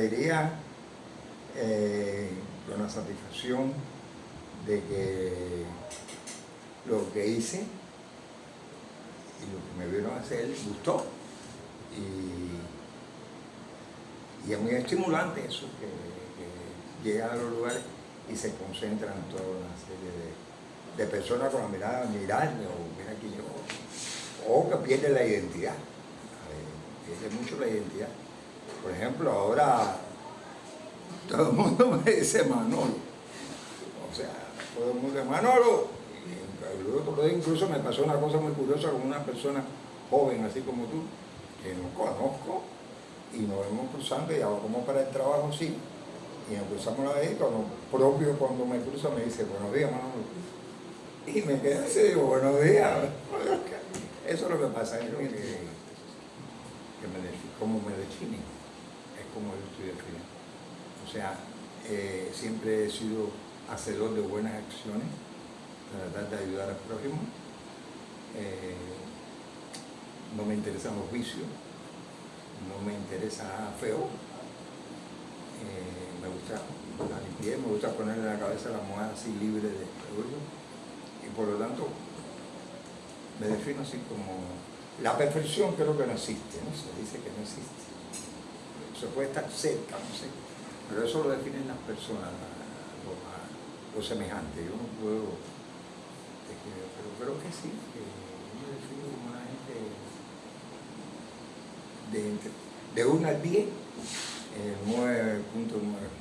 alegría, eh, con la satisfacción de que lo que hice y lo que me vieron hacer gustó. Y, es muy estimulante eso, que, llegan a los lugares y se concentran toda una serie de, personas con la mirada, mirarme o mira aquí yo, o que pierden la identidad, eh, pierde mucho la identidad. Por ejemplo, ahora todo el mundo me dice Manolo, o sea, todo el mundo dice Manolo, y incluso me pasó una cosa muy curiosa con una persona joven así como tú, que no conozco, y nos vemos cruzando y hago como para el trabajo sí, y cruzamos la vez, cuando propio cuando me cruza me dice, buenos días Manolo, y me quedé así, digo, buenos días. Eso es lo que pasa, que, que me define, como me define, es como yo estoy definido. O sea, eh, siempre he sido hacedor de buenas acciones, tratar de ayudar al prójimo. Eh, no me interesan los vicios, no me interesa feo. Eh, me gusta la limpieza, me gusta ponerle la cabeza la moneda así libre de orgullo y por lo tanto me defino así como la perfección creo que no existe, se dice que no existe. Se puede estar cerca, no sé, pero eso lo definen las personas, los semejantes. Yo no puedo, pero creo que sí, que yo defino como una gente de, de 1 al 10, 9.9.